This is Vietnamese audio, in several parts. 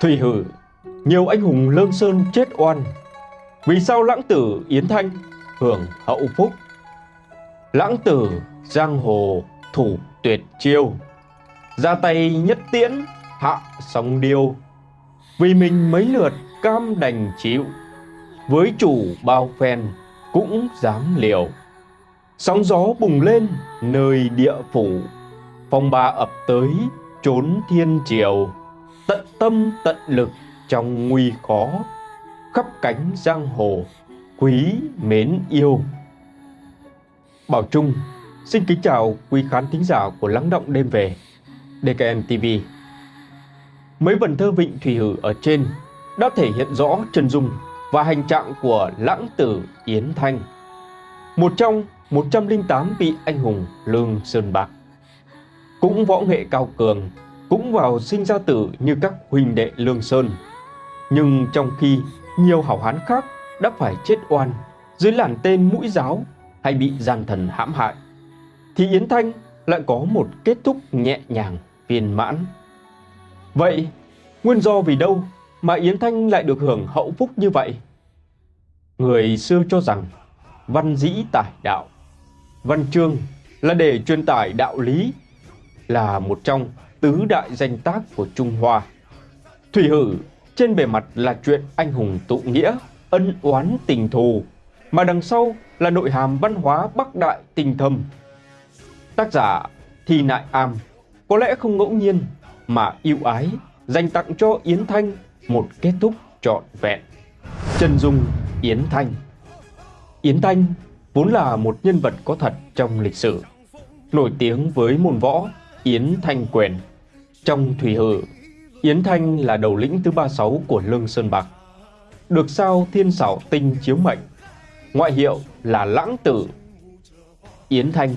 Thủy Hử, nhiều anh hùng Lương Sơn chết oan. Vì sao lãng tử Yến Thanh hưởng hậu phúc? Lãng tử giang hồ thủ tuyệt chiêu, ra tay nhất tiễn hạ sóng điêu. Vì mình mấy lượt cam đành chịu, với chủ bao phen cũng dám liều. Sóng gió bùng lên nơi địa phủ, phong ba ập tới trốn thiên triều tận tâm tận lực trong nguy khó, khắp cánh giang hồ, quý mến yêu. Bảo trung, xin kính chào quý khán thính giả của lắng động đêm về dkm tv mấy vần thơ vịnh thủy hử ở trên đã thể hiện rõ chân dung và hành trạng của lãng tử yến thanh, một trong 108 vị anh hùng lương sơn bạc, cũng võ nghệ cao cường cũng vào sinh ra tử như các huynh đệ Lương Sơn. Nhưng trong khi nhiều hảo hán khác đã phải chết oan dưới làn tên mũi giáo hay bị gian thần hãm hại, thì Yến Thanh lại có một kết thúc nhẹ nhàng, viên mãn. Vậy, nguyên do vì đâu mà Yến Thanh lại được hưởng hậu phúc như vậy? Người xưa cho rằng văn dĩ tải đạo, văn chương là để truyền tải đạo lý, là một trong tứ đại danh tác của Trung Hoa. Thủy Hử trên bề mặt là chuyện anh hùng tụ nghĩa, ân oán tình thù, mà đằng sau là nội hàm văn hóa bắc đại tình thâm. Tác giả Thi Nại Am có lẽ không ngẫu nhiên mà yêu ái dành tặng cho Yến Thanh một kết thúc trọn vẹn. Chân dung Yến Thanh Yến Thanh vốn là một nhân vật có thật trong lịch sử, nổi tiếng với môn võ Yến Thanh Quyền. Trong Thủy Hử, Yến Thanh là đầu lĩnh thứ 36 của Lương Sơn Bạc. Được sao thiên xảo tinh chiếu mệnh, ngoại hiệu là Lãng Tử. Yến Thanh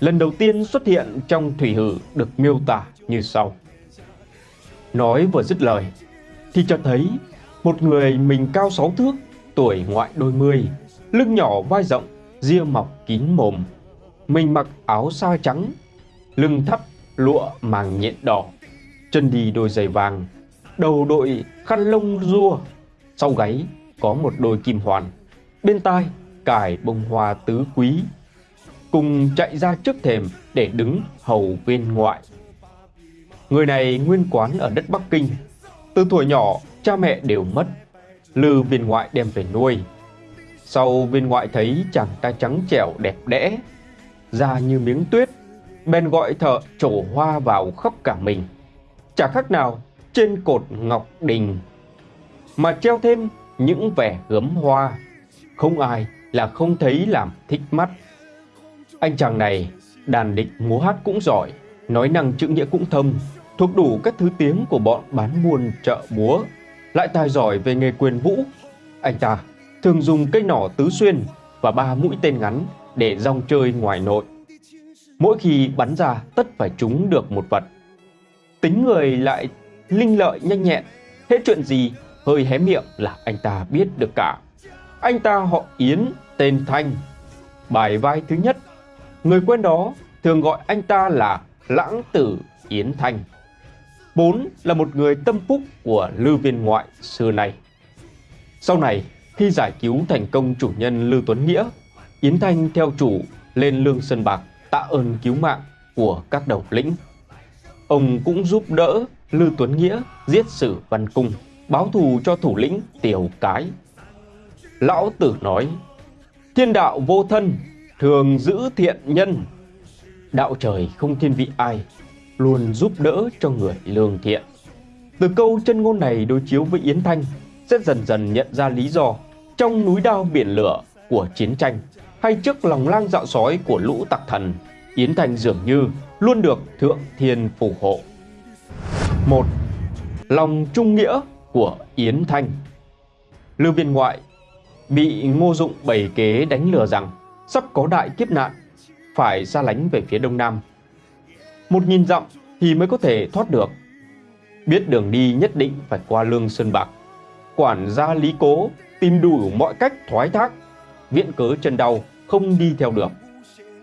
lần đầu tiên xuất hiện trong Thủy Hử được miêu tả như sau. Nói vừa dứt lời, thì cho thấy một người mình cao 6 thước, tuổi ngoại đôi mươi, lưng nhỏ vai rộng, ria mọc kín mồm. Mình mặc áo sa trắng, lưng thấp lụa màng nhện đỏ, chân đi đôi giày vàng, đầu đội khăn lông rua, sau gáy có một đôi kim hoàn, bên tai cài bông hoa tứ quý, cùng chạy ra trước thềm để đứng hầu viên ngoại. Người này nguyên quán ở đất Bắc Kinh, từ tuổi nhỏ cha mẹ đều mất, lư viên ngoại đem về nuôi. Sau viên ngoại thấy chàng ta trắng trẻo đẹp đẽ, da như miếng tuyết, bèn gọi thợ trổ hoa vào khắp cả mình. Chả khác nào trên cột ngọc đình, mà treo thêm những vẻ gấm hoa, không ai là không thấy làm thích mắt. Anh chàng này đàn địch múa hát cũng giỏi, nói năng chữ nghĩa cũng thâm, thuộc đủ các thứ tiếng của bọn bán buôn chợ búa, lại tài giỏi về nghề quyền vũ. Anh ta thường dùng cây nỏ tứ xuyên và ba mũi tên ngắn để rong chơi ngoài nội. Mỗi khi bắn ra tất phải trúng được một vật. Tính người lại linh lợi nhanh nhẹn, hết chuyện gì hơi hé miệng là anh ta biết được cả. Anh ta họ Yến, tên Thanh. Bài vai thứ nhất, người quen đó thường gọi anh ta là Lãng Tử Yến Thanh. Bốn là một người tâm phúc của lưu Viên Ngoại xưa này. Sau này, khi giải cứu thành công chủ nhân lưu Tuấn Nghĩa, Yến Thanh theo chủ lên Lương Sơn Bạc tạ ơn cứu mạng của các đầu lĩnh. Ông cũng giúp đỡ Lư Tuấn Nghĩa giết sử Văn Cung, báo thù cho thủ lĩnh Tiểu Cái. Lão Tử nói, thiên đạo vô thân, thường giữ thiện nhân. Đạo trời không thiên vị ai, luôn giúp đỡ cho người lương thiện. Từ câu chân ngôn này đối chiếu với Yến Thanh, sẽ dần dần nhận ra lý do trong núi đao biển lửa của chiến tranh hay trước lòng lang dạo sói của lũ tặc thần, Yến Thành dường như luôn được Thượng Thiên phù hộ. một Lòng trung nghĩa của Yến Thanh Lưu viên ngoại bị ngô dụng bày kế đánh lừa rằng sắp có đại kiếp nạn, phải xa lánh về phía đông nam. Một nghìn dặm thì mới có thể thoát được. Biết đường đi nhất định phải qua lương sơn bạc. Quản gia Lý Cố tìm đủ mọi cách thoái thác viện cớ chân đau không đi theo được.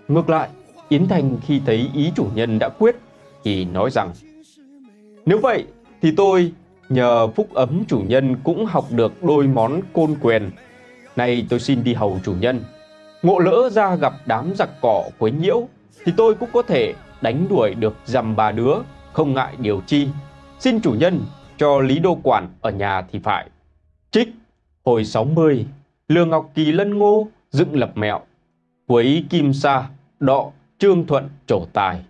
Ngược lại, Yến Thành khi thấy ý chủ nhân đã quyết thì nói rằng Nếu vậy thì tôi Nhờ phúc ấm chủ nhân cũng học được đôi món côn quyền. Nay tôi xin đi hầu chủ nhân. Ngộ lỡ ra gặp đám giặc cỏ quấy nhiễu thì tôi cũng có thể đánh đuổi được dằm bà đứa, không ngại điều chi. Xin chủ nhân cho Lý Đô Quản ở nhà thì phải. Trích, hồi 60, Lương Ngọc Kỳ lân ngô, dựng lập mẹo. Quấy Kim Sa, đọ, Trương Thuận trổ tài.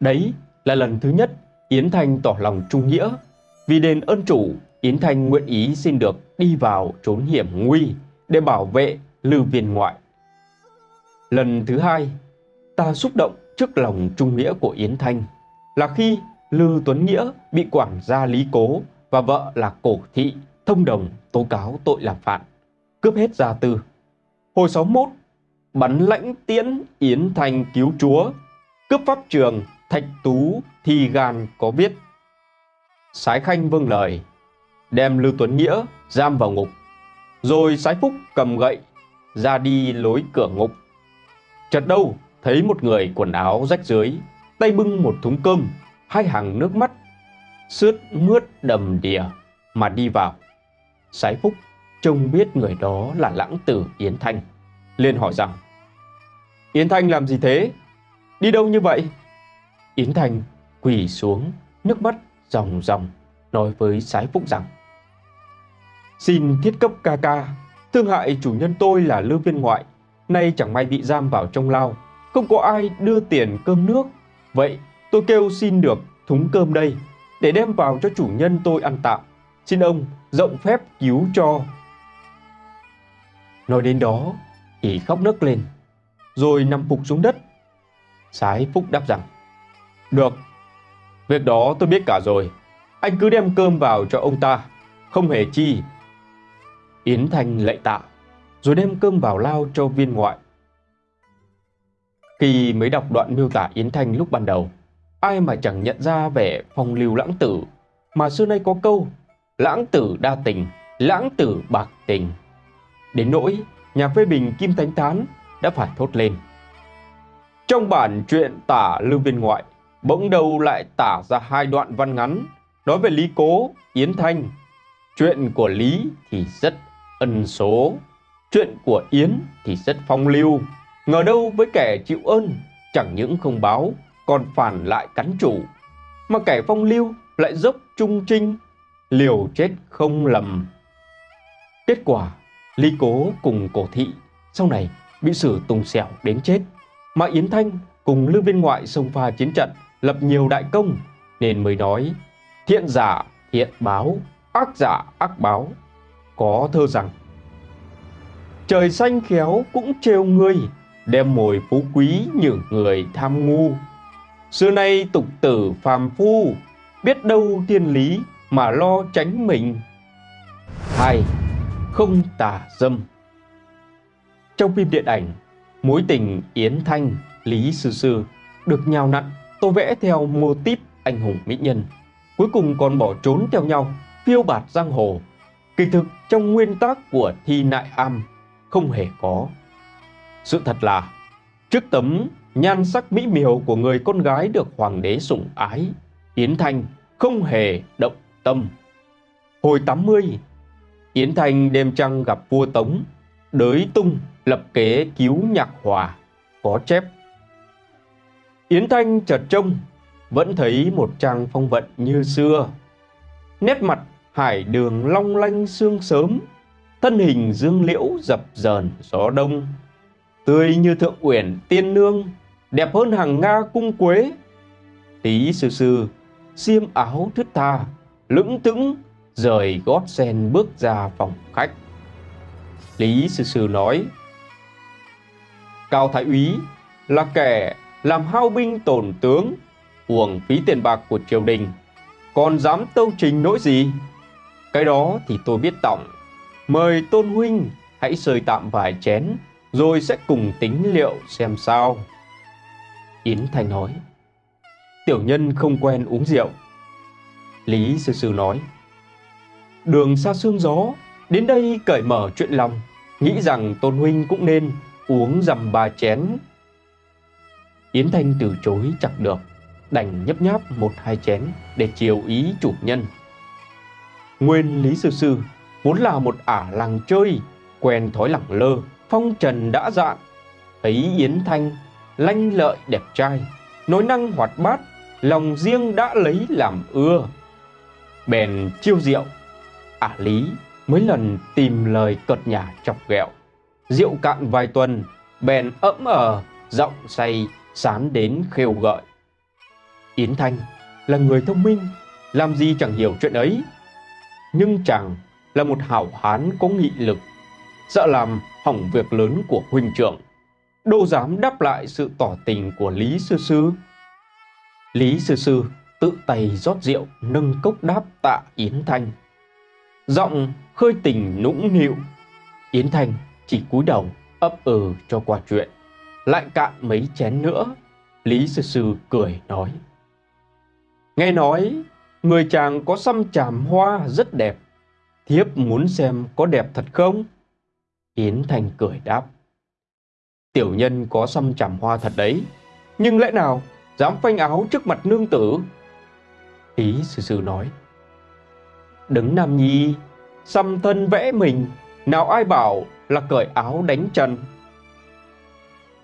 Đấy là lần thứ nhất Yến Thanh tỏ lòng trung nghĩa. Vì đền ơn chủ, Yến Thanh nguyện ý xin được đi vào trốn hiểm nguy để bảo vệ lưu viên ngoại. Lần thứ hai, ta xúc động trước lòng trung nghĩa của Yến Thanh là khi Lư Tuấn Nghĩa bị quản gia Lý Cố và vợ là Cổ Thị thông đồng tố cáo tội làm phản, cướp hết gia tư. Hồi 61, bắn lãnh tiễn Yến Thanh cứu chúa, cướp pháp trường Thạch Tú thì gan có biết. Sái Khanh vâng lời, đem Lưu Tuấn Nghĩa giam vào ngục, rồi Sái Phúc cầm gậy ra đi lối cửa ngục. Chợt đâu thấy một người quần áo rách dưới, tay bưng một thúng cơm, hai hàng nước mắt, sướt mướt đầm đìa mà đi vào. Sái Phúc trông biết người đó là lãng tử Yến Thanh, liền hỏi rằng Yến Thanh làm gì thế? Đi đâu như vậy? Yến Thanh quỳ xuống, nước mắt ròng ròng, nói với Sái Phúc rằng Xin thiết cấp ca ca, thương hại chủ nhân tôi là lương viên ngoại, nay chẳng may bị giam vào trong lao, không có ai đưa tiền cơm nước. Vậy tôi kêu xin được thúng cơm đây, để đem vào cho chủ nhân tôi ăn tạm. Xin ông rộng phép cứu cho. Nói đến đó chị khóc nức lên, rồi nằm phục xuống đất. Sái Phúc đáp rằng được, việc đó tôi biết cả rồi. Anh cứ đem cơm vào cho ông ta, không hề chi. Yến Thanh lạy tạ, rồi đem cơm vào lao cho viên ngoại. Khi mới đọc đoạn miêu tả Yến Thanh lúc ban đầu, ai mà chẳng nhận ra vẻ phong lưu lãng tử, mà xưa nay có câu, lãng tử đa tình, lãng tử bạc tình. Đến nỗi, nhà phê bình Kim Thánh Tán đã phải thốt lên. Trong bản truyện tả lưu viên ngoại, bỗng đầu lại tả ra hai đoạn văn ngắn nói về Lý Cố, Yến Thanh. Chuyện của Lý thì rất ân số, chuyện của Yến thì rất phong lưu. Ngờ đâu với kẻ chịu ơn, chẳng những không báo, còn phản lại cắn chủ. Mà kẻ phong lưu lại dốc trung trinh, liều chết không lầm. Kết quả, Lý Cố cùng cổ thị sau này bị xử tùng xẻo đến chết. Mà Yến Thanh cùng lưu viên ngoại sông pha chiến trận lập nhiều đại công nên mới nói thiện giả thiện báo, ác giả ác báo. Có thơ rằng Trời xanh khéo cũng trêu ngươi, đem mồi phú quý những người tham ngu. Xưa nay tục tử phàm phu, biết đâu thiên lý mà lo tránh mình. 2 không tà dâm Trong phim điện ảnh, mối tình Yến Thanh, Lý Sư Sư được nhào nặn tô vẽ theo mô típ anh hùng mỹ nhân, cuối cùng còn bỏ trốn theo nhau, phiêu bạt giang hồ. Kỳ thực trong nguyên tác của thi nại am không hề có. Sự thật là, trước tấm nhan sắc mỹ miều của người con gái được hoàng đế sủng ái, Yến Thanh không hề động tâm. Hồi 80, Yến Thanh đêm trăng gặp vua Tống, đới tung lập kế cứu nhạc hòa, có chép Yến Thanh chợt trông, vẫn thấy một trang phong vận như xưa. Nét mặt hải đường long lanh sương sớm, thân hình dương liễu dập dờn gió đông. Tươi như thượng uyển tiên nương, đẹp hơn hàng Nga cung quế. Tí sư sư, xiêm áo thướt tha, lững tững rời gót sen bước ra phòng khách. Lý sư sư nói, Cao Thái úy là kẻ làm hao binh tổn tướng, uổng phí tiền bạc của triều đình, còn dám tâu trình nỗi gì? Cái đó thì tôi biết tổng. Mời Tôn Huynh hãy sơi tạm vài chén, rồi sẽ cùng tính liệu xem sao. Yến Thanh nói, tiểu nhân không quen uống rượu. Lý Sư Sư nói, đường xa sương gió, đến đây cởi mở chuyện lòng, nghĩ rằng Tôn Huynh cũng nên uống dầm ba chén Yến Thanh từ chối chẳng được, đành nhấp nháp một hai chén để chiều ý chủ nhân. Nguyên Lý Sư Sư vốn là một ả làng chơi, quen thói lẳng lơ, phong trần đã dạn. Thấy Yến Thanh lanh lợi đẹp trai, nói năng hoạt bát, lòng riêng đã lấy làm ưa. Bèn chiêu diệu ả Lý mấy lần tìm lời cợt nhả chọc ghẹo. Rượu cạn vài tuần, bèn ẫm ở, giọng say, sán đến khêu gợi. Yến Thanh là người thông minh, làm gì chẳng hiểu chuyện ấy. Nhưng chàng là một hảo hán có nghị lực, sợ làm hỏng việc lớn của huynh trưởng. Đâu dám đáp lại sự tỏ tình của Lý Sư Sư. Lý Sư Sư tự tay rót rượu nâng cốc đáp tạ Yến Thanh. Giọng khơi tình nũng nịu. Yến Thanh chỉ cúi đầu ấp ừ cho qua chuyện. Lại cạn mấy chén nữa, Lý Sư Sư cười nói. Nghe nói, người chàng có xăm chàm hoa rất đẹp. Thiếp muốn xem có đẹp thật không? Yến Thanh cười đáp. Tiểu nhân có xăm chàm hoa thật đấy, nhưng lẽ nào dám phanh áo trước mặt nương tử? lý sư sư nói. Đứng Nam Nhi, xăm thân vẽ mình, nào ai bảo là cởi áo đánh chân.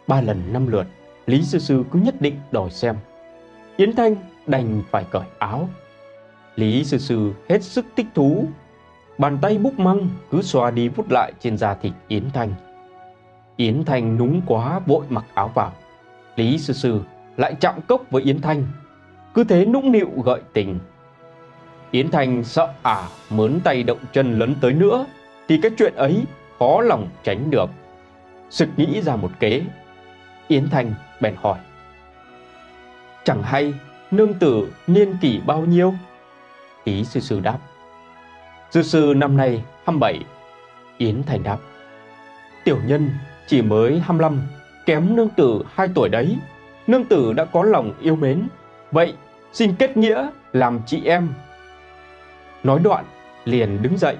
Ba lần năm lượt, Lý Sư Sư cứ nhất định đòi xem. Yến Thanh đành phải cởi áo. Lý Sư Sư hết sức thích thú. Bàn tay bút măng cứ xoa đi vút lại trên da thịt Yến Thanh. Yến Thanh núng quá vội mặc áo vào. Lý Sư Sư lại chạm cốc với Yến Thanh. Cứ thế nũng nịu gợi tình. Yến Thanh sợ ả à, mớn tay động chân lấn tới nữa thì cái chuyện ấy khó lòng tránh được. Sực nghĩ ra một kế. Yến Thanh bèn hỏi. Chẳng hay nương tử niên kỷ bao nhiêu? Ý sư sư đáp. Sư sư năm nay 27. Yến Thanh đáp. Tiểu nhân chỉ mới 25, kém nương tử 2 tuổi đấy. Nương tử đã có lòng yêu mến. Vậy xin kết nghĩa làm chị em. Nói đoạn, liền đứng dậy,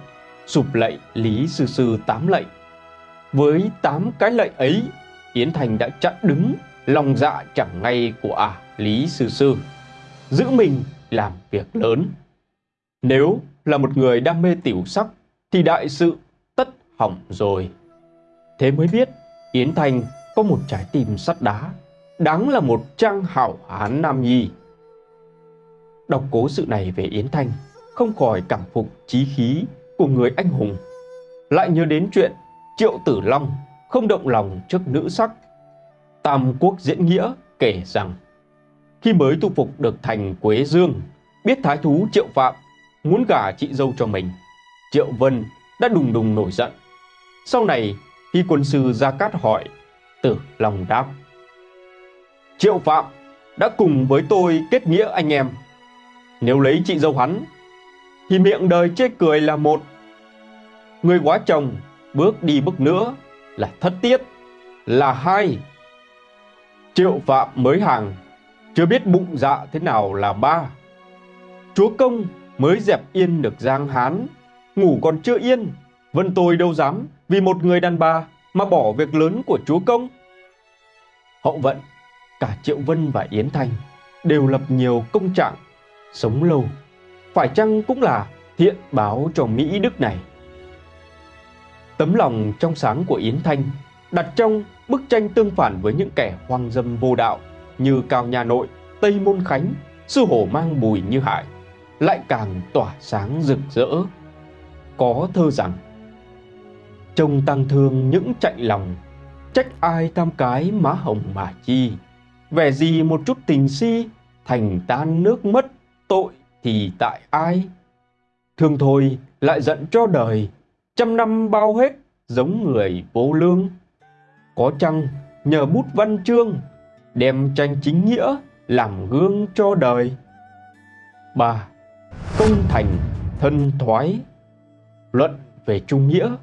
sụp lạy Lý Sư Sư tám lạy. Với tám cái lạy ấy, Yến Thành đã chặn đứng lòng dạ chẳng ngay của ả à, Lý Sư Sư giữ mình làm việc lớn. Nếu là một người đam mê tiểu sắc thì đại sự tất hỏng rồi. Thế mới biết Yến Thành có một trái tim sắt đá, đáng là một trang hảo hán nam nhi. Đọc cố sự này về Yến Thanh, không khỏi cảm phục trí khí của người anh hùng. Lại nhớ đến chuyện Triệu Tử Long không động lòng trước nữ sắc. Tam Quốc Diễn Nghĩa kể rằng khi mới tu phục được thành Quế Dương, biết thái thú Triệu Phạm muốn gả chị dâu cho mình. Triệu Vân đã đùng đùng nổi giận. Sau này, khi quân sư Gia Cát hỏi, Tử long đáp. Triệu Phạm đã cùng với tôi kết nghĩa anh em. Nếu lấy chị dâu hắn, thì miệng đời chê cười là một. Người quá chồng bước đi bước nữa là thất tiết, là hai. Triệu Phạm mới hàng chưa biết bụng dạ thế nào là ba. Chúa công mới dẹp yên được Giang Hán, ngủ còn chưa yên, vân tôi đâu dám vì một người đàn bà mà bỏ việc lớn của chúa công. Hậu vận, cả Triệu Vân và Yến Thanh đều lập nhiều công trạng, sống lâu, phải chăng cũng là thiện báo cho Mỹ Đức này. Tấm lòng trong sáng của Yến Thanh đặt trong bức tranh tương phản với những kẻ hoang dâm vô đạo như Cao Nhà Nội, Tây Môn Khánh, Sư Hổ Mang Bùi Như Hải, lại càng tỏa sáng rực rỡ. Có thơ rằng, Trông tăng thương những chạy lòng, trách ai tam cái má hồng mà chi, vẻ gì một chút tình si, thành tan nước mất, tội thì tại ai? Thương thôi lại giận cho đời, trăm năm bao hết giống người vô lương. Có chăng nhờ bút văn chương đem tranh chính nghĩa làm gương cho đời. 3. Công thành thân thoái Luận về trung nghĩa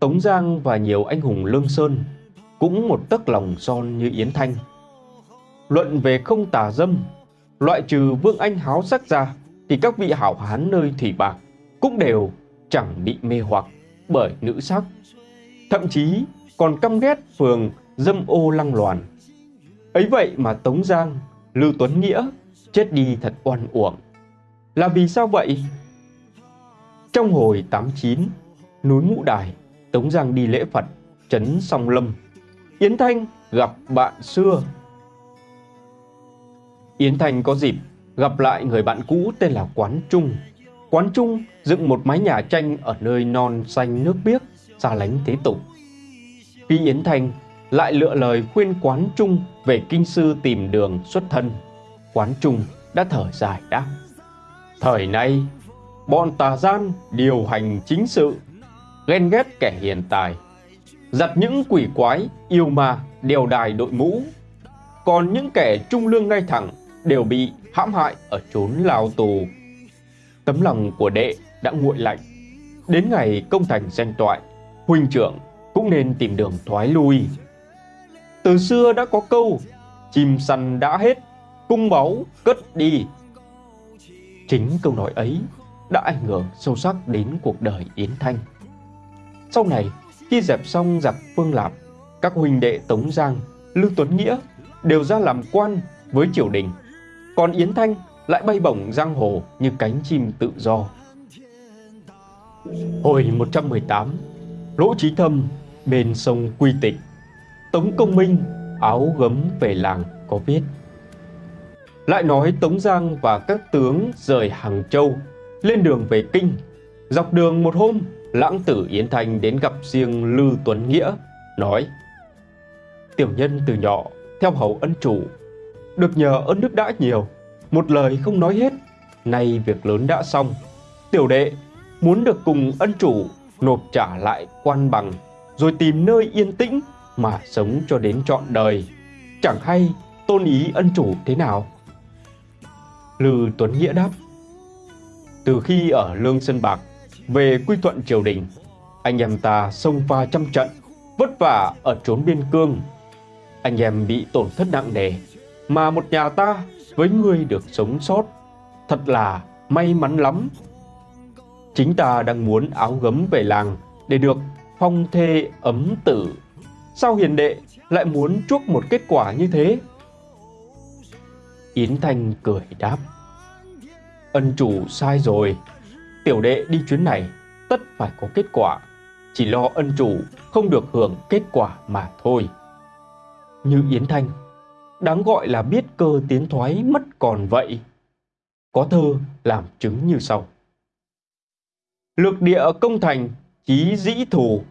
Tống Giang và nhiều anh hùng lương sơn cũng một tấc lòng son như Yến Thanh. Luận về không tà dâm, loại trừ Vương Anh háo sắc ra thì các vị hảo hán nơi thủy bạc cũng đều chẳng bị mê hoặc bởi nữ sắc. Thậm chí còn căm ghét phường dâm ô lăng loàn Ấy vậy mà Tống Giang, Lưu Tuấn Nghĩa chết đi thật oan uổng. Là vì sao vậy? Trong hồi 89, núi Ngũ Đài, Tống Giang đi lễ Phật, trấn Song Lâm. Yến Thanh gặp bạn xưa. Yến Thanh có dịp gặp lại người bạn cũ tên là Quán Trung. Quán Trung dựng một mái nhà tranh ở nơi non xanh nước biếc, xa lánh thế tục. Khi Yến Thanh lại lựa lời khuyên Quán Trung về kinh sư tìm đường xuất thân, Quán Trung đã thở dài đáp. Thời nay, bọn tà gian điều hành chính sự, ghen ghét kẻ hiền tài, giặt những quỷ quái, yêu ma, đều đài đội mũ. Còn những kẻ trung lương ngay thẳng đều bị hãm hại ở chốn lao tù. Tấm lòng của đệ đã nguội lạnh. Đến ngày công thành danh toại, huynh trưởng cũng nên tìm đường thoái lui. Từ xưa đã có câu, chim săn đã hết, cung báu cất đi. Chính câu nói ấy đã ảnh hưởng sâu sắc đến cuộc đời Yến Thanh. Sau này, khi dẹp xong giặc Phương Lạp, các huynh đệ Tống Giang, Lưu Tuấn Nghĩa đều ra làm quan với triều đình. Còn Yến Thanh lại bay bổng giang hồ như cánh chim tự do. Hồi 118, Lỗ Trí Thâm bên sông Quy Tịch, Tống Công Minh áo gấm về làng có viết. Lại nói Tống Giang và các tướng rời Hàng Châu lên đường về Kinh. Dọc đường một hôm, lãng tử Yến Thanh đến gặp riêng Lư Tuấn Nghĩa, nói Tiểu nhân từ nhỏ, theo hầu ân chủ, được nhờ ơn đức đã nhiều, một lời không nói hết, nay việc lớn đã xong. Tiểu đệ muốn được cùng ân chủ nộp trả lại quan bằng, rồi tìm nơi yên tĩnh mà sống cho đến trọn đời. Chẳng hay tôn ý ân chủ thế nào? Lư Tuấn Nghĩa đáp từ khi ở Lương Sơn Bạc về quy thuận triều đình, anh em ta xông pha trăm trận, vất vả ở trốn biên cương. Anh em bị tổn thất nặng nề, mà một nhà ta với người được sống sót, thật là may mắn lắm. Chính ta đang muốn áo gấm về làng để được phong thê ấm tử. Sao hiền đệ lại muốn chuốc một kết quả như thế? Yến Thanh cười đáp. Ân chủ sai rồi. Tiểu đệ đi chuyến này tất phải có kết quả. Chỉ lo ân chủ không được hưởng kết quả mà thôi. Như Yến Thanh, đáng gọi là biết cơ tiến thoái mất còn vậy. Có thơ làm chứng như sau. Lược địa công thành, chí dĩ thủ.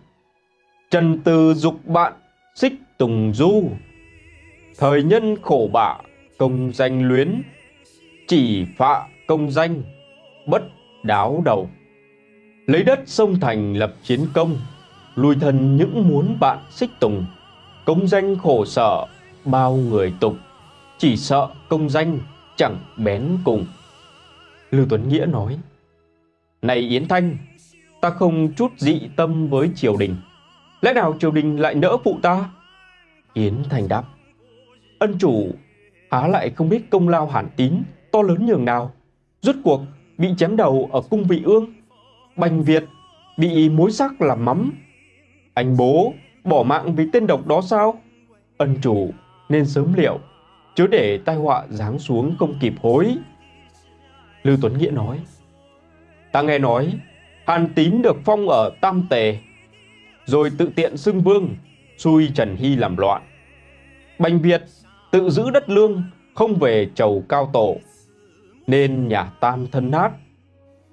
Trần từ dục bạn, xích tùng du. Thời nhân khổ bạ, công danh luyến. Chỉ phạ công danh, bất đáo đầu. Lấy đất sông thành lập chiến công, lùi thần những muốn bạn xích tùng. Công danh khổ sở, bao người tục, chỉ sợ công danh chẳng bén cùng. Lưu Tuấn Nghĩa nói, Này Yến Thanh, ta không chút dị tâm với triều đình. Lẽ nào triều đình lại nỡ phụ ta? Yến Thanh đáp, Ân chủ há lại không biết công lao hàn tín to lớn nhường nào rốt cuộc bị chém đầu ở cung vị ương. Bành Việt bị mối sắc làm mắm. Anh bố bỏ mạng vì tên độc đó sao? Ân chủ nên sớm liệu, chớ để tai họa giáng xuống không kịp hối. Lưu Tuấn Nghĩa nói, ta nghe nói Hàn Tín được phong ở Tam Tề, rồi tự tiện xưng vương, xui Trần Hy làm loạn. Bành Việt tự giữ đất lương, không về chầu cao tổ, nên nhà Tam thân nát.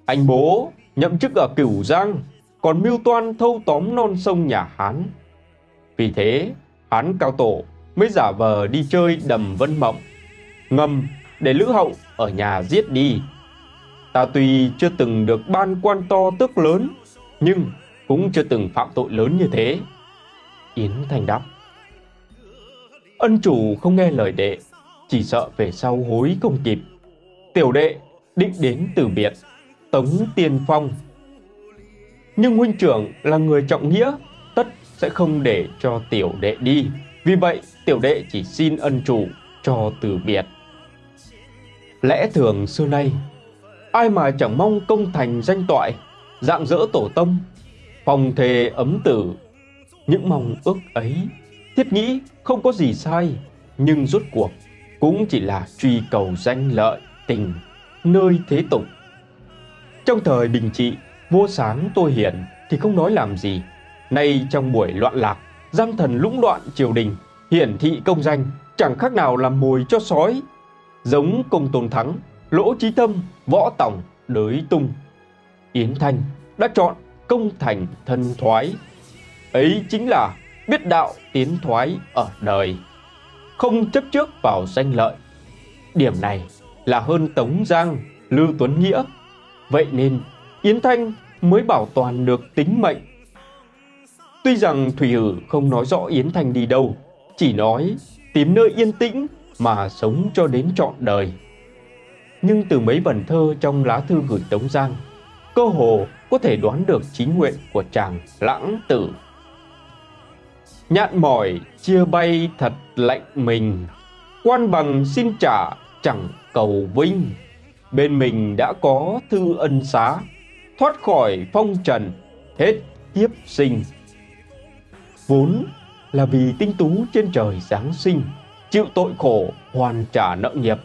Anh bố nhậm chức ở Cửu Giang, còn mưu toan thâu tóm non sông nhà Hán. Vì thế, Hán cao tổ mới giả vờ đi chơi đầm vân mộng, ngầm để Lữ Hậu ở nhà giết đi. Ta tuy chưa từng được ban quan to tước lớn, nhưng cũng chưa từng phạm tội lớn như thế. Yến Thành đáp. Ân chủ không nghe lời đệ, chỉ sợ về sau hối không kịp tiểu đệ định đến từ biệt, tống tiên phong. Nhưng huynh trưởng là người trọng nghĩa, tất sẽ không để cho tiểu đệ đi. Vì vậy, tiểu đệ chỉ xin ân chủ cho từ biệt. Lẽ thường xưa nay, ai mà chẳng mong công thành danh toại, dạng dỡ tổ tông, phòng thề ấm tử. Những mong ước ấy, thiết nghĩ không có gì sai, nhưng rốt cuộc cũng chỉ là truy cầu danh lợi tình nơi thế tục. Trong thời bình trị, Vua sáng tôi hiển thì không nói làm gì. Nay trong buổi loạn lạc, gian thần lũng đoạn triều đình, hiển thị công danh, chẳng khác nào làm mồi cho sói. Giống công tôn thắng, lỗ trí tâm, võ tổng, đới tung. Yến Thanh đã chọn công thành thân thoái. Ấy chính là biết đạo tiến thoái ở đời, không chấp trước vào danh lợi. Điểm này là hơn Tống Giang, Lưu Tuấn Nghĩa. Vậy nên Yến Thanh mới bảo toàn được tính mệnh. Tuy rằng Thủy Hử không nói rõ Yến Thanh đi đâu, chỉ nói tìm nơi yên tĩnh mà sống cho đến trọn đời. Nhưng từ mấy vần thơ trong lá thư gửi Tống Giang, cơ hồ có thể đoán được chính nguyện của chàng lãng tử. Nhạn mỏi chia bay thật lạnh mình, quan bằng xin trả chẳng cầu vinh. Bên mình đã có thư ân xá, thoát khỏi phong trần, hết kiếp sinh. Vốn là vì tinh tú trên trời Giáng sinh, chịu tội khổ hoàn trả nợ nghiệp,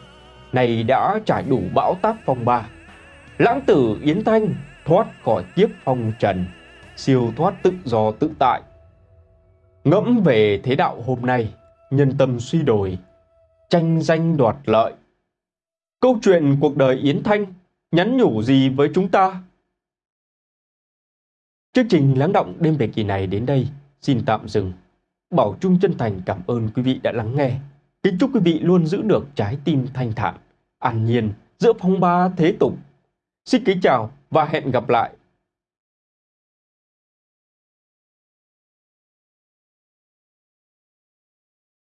này đã trải đủ bão táp phong ba. Lãng tử Yến Thanh thoát khỏi kiếp phong trần, siêu thoát tự do tự tại. Ngẫm về thế đạo hôm nay, nhân tâm suy đổi, tranh danh đoạt lợi. Câu chuyện cuộc đời Yến Thanh nhắn nhủ gì với chúng ta? Chương trình lắng động đêm về kỳ này đến đây xin tạm dừng. Bảo Trung chân thành cảm ơn quý vị đã lắng nghe. Kính chúc quý vị luôn giữ được trái tim thanh thản, an nhiên giữa phong ba thế tục. Xin kính chào và hẹn gặp lại